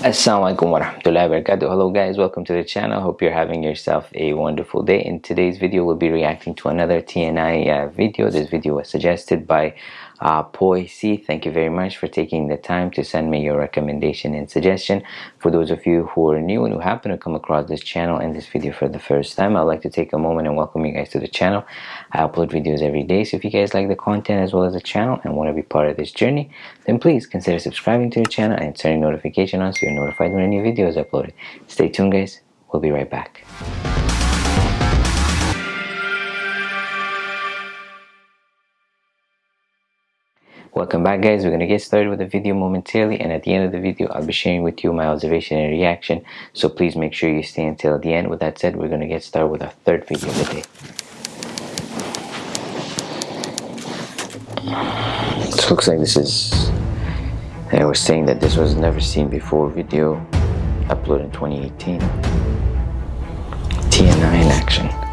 Assalamualaikum warahmatullahi wabarakatuh. Hello guys, welcome to the channel. Hope you're having yourself a wonderful day. In today's video, we'll be reacting to another TNI uh, video. This video was suggested by uh, Poissy. Thank you very much for taking the time to send me your recommendation and suggestion. For those of you who are new and who happen to come across this channel and this video for the first time, I'd like to take a moment and welcome you guys to the channel. I upload videos every day, so if you guys like the content as well as the channel and want to be part of this journey, then please consider subscribing to the channel and turning notification on so you're notified when a new video is uploaded. Stay tuned guys, we'll be right back. Welcome back guys, we're going to get started with the video momentarily and at the end of the video I'll be sharing with you my observation and reaction so please make sure you stay until the end. With that said, we're going to get started with our third video of the day. Looks like this is, I was saying that this was never seen before video uploaded in 2018. TNI in action.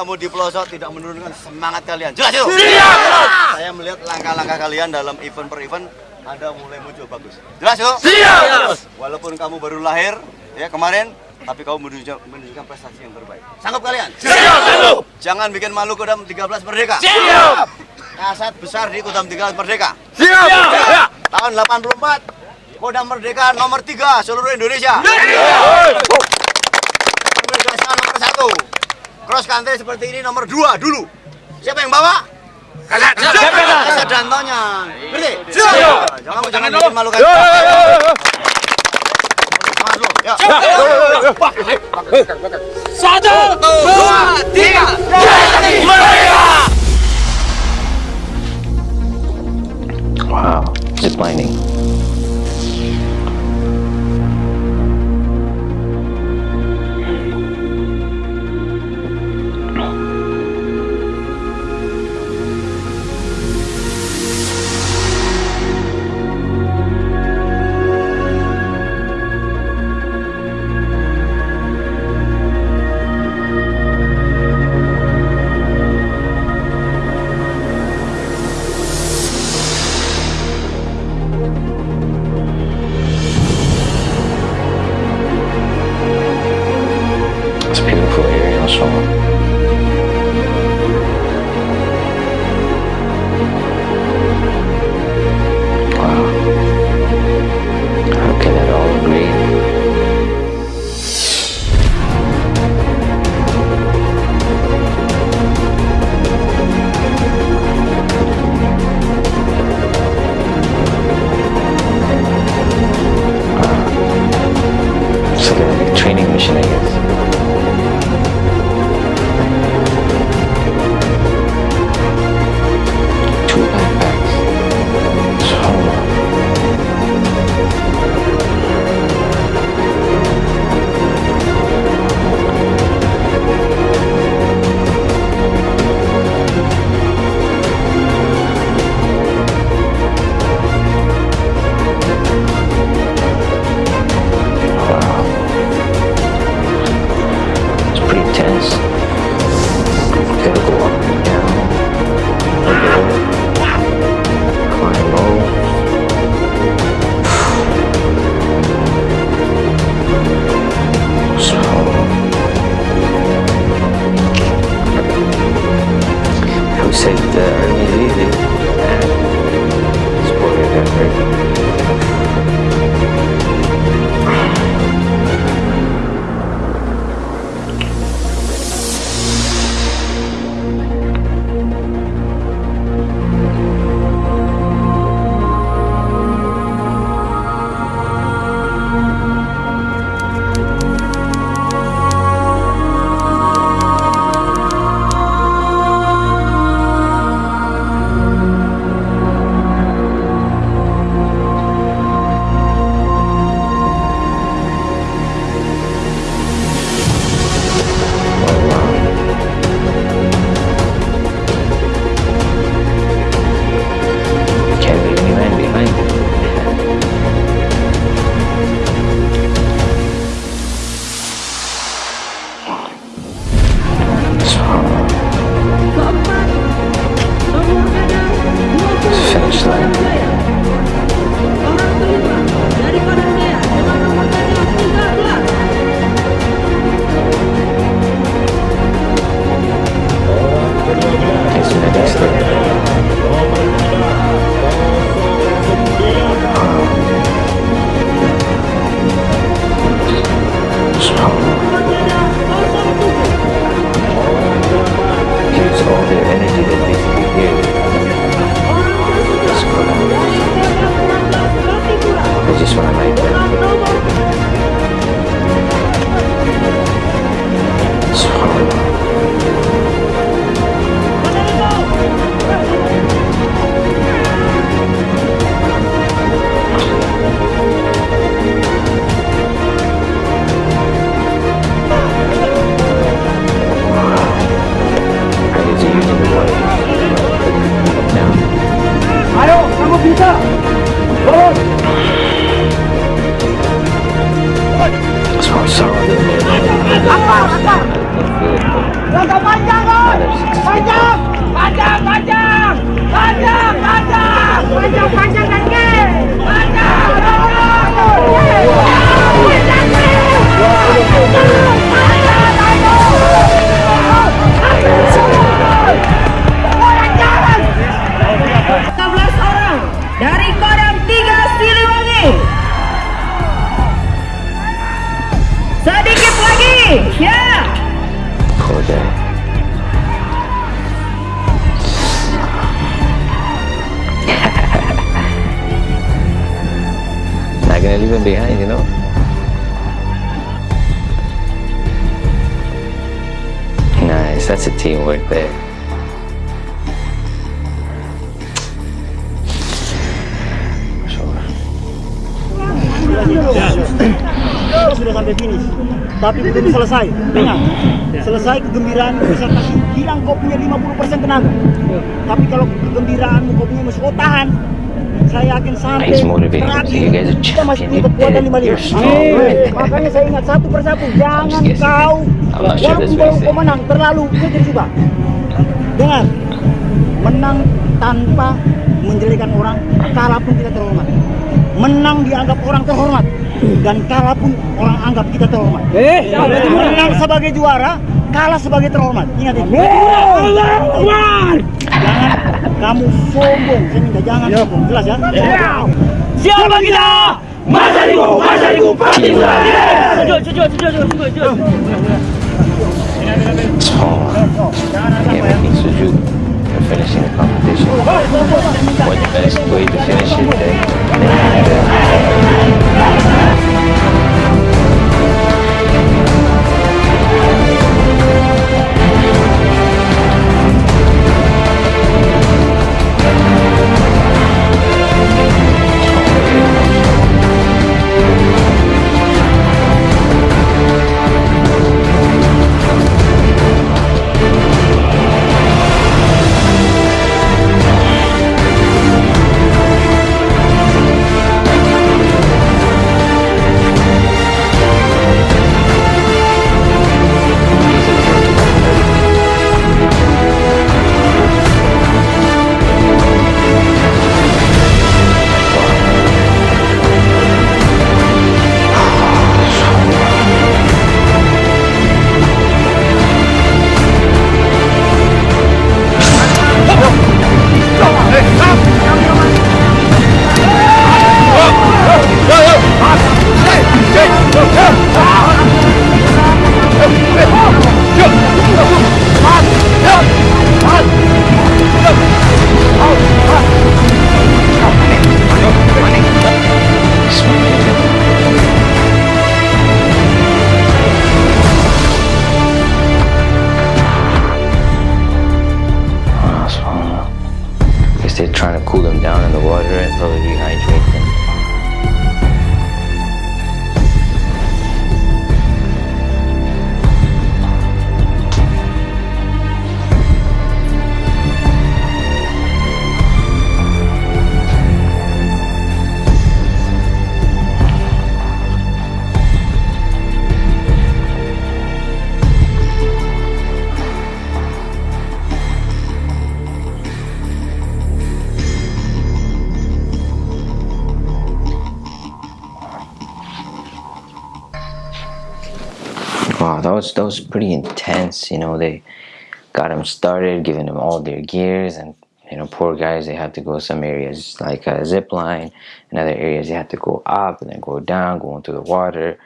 Kamu di pelosok tidak menurunkan semangat kalian. Jelas itu? Siap! Saya melihat langkah-langkah kalian dalam event per event ada mulai muncul bagus. Jelas itu? Siap! Walaupun kamu baru lahir ya kemarin tapi kamu menunjukkan, menunjukkan prestasi yang terbaik. Sanggup kalian? Siap! Jangan bikin malu Kodam 13 Merdeka. Siap! Kasat besar di Kodam 13 Merdeka. Siap! Siap! Tahun 84 Kodam Merdeka nomor 3 seluruh Indonesia. Siap! Merdeka nomor 1 cross country seperti ini nomor dua dulu. Siapa yang bawa? Kasat. Siapa? Kasat dantonya. Siap. Jangan jangan bikin malu kan. Satu, dua, tiga, merdeka! Wow, ziplining. Agak gonna leave him behind, you know? Nice, that's a teamwork there. Sudah sampai finish tapi belum selesai dengar selesai kegembiraan bisa kasih hilang kau punya 50% tenaga tapi kalau kegembiraanmu kau punya masih kau tahan saya yakin sampai terakhir You guys are kita masih punya kekuatan You lima did it. lima. You're strong. makanya saya ingat satu persatu jangan kau walaupun he kau menang terlalu jadi suka dengar menang tanpa menjelekan orang kalah pun kita terhormat. Menang dianggap orang terhormat dan kalah pun orang anggap kita terhormat. Menang sebagai juara kalah sebagai terhormat. Ingat itu jangan kamu sombong. Sini enggak jangan ya. sombong. Jelas ya? Siapa kita? Masa di gua masa di gua pasti sudah jujur jujur jujur jujur jujur jangan ada apa ya finishing the competition. When the best way to finish it, then, then. Wow, that was that was pretty intense. You know, they got them started, giving them all their gears, and you know, poor guys. They had to go some areas like a zip line, and other areas they had to go up and then go down, go into the water,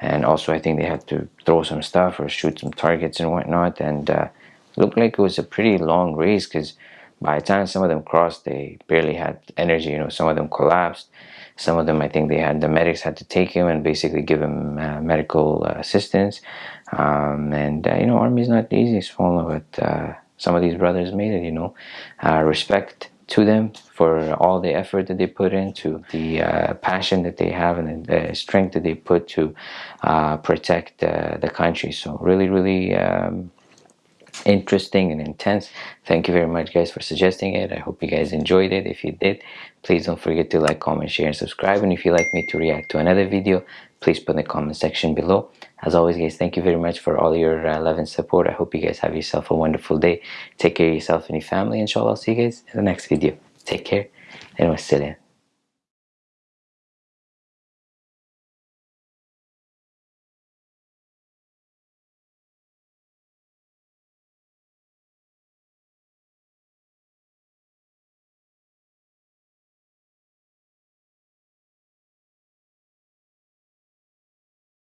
and also I think they had to throw some stuff or shoot some targets and whatnot. And uh, looked like it was a pretty long race because by the time some of them crossed, they barely had energy. You know, some of them collapsed. Some of them, I think, they had the medics had to take him and basically give him uh, medical uh, assistance. Um, and uh, you know, army is not easy, small, but uh, some of these brothers made it. You know, uh, respect to them for all the effort that they put into the uh, passion that they have and the strength that they put to uh, protect uh, the country. So really, really. Um, interesting and intense. Thank you very much guys for suggesting it. I hope you guys enjoyed it. If you did please don't forget to like comment share and subscribe. And if you'd like me to react to another video please put in the comment section below. As always guys thank you very much for all your uh, love and support. I hope you guys have yourself a wonderful day. Take care of yourself and your family. Inshallah i'll see you guys in the next video. Take care and wassalam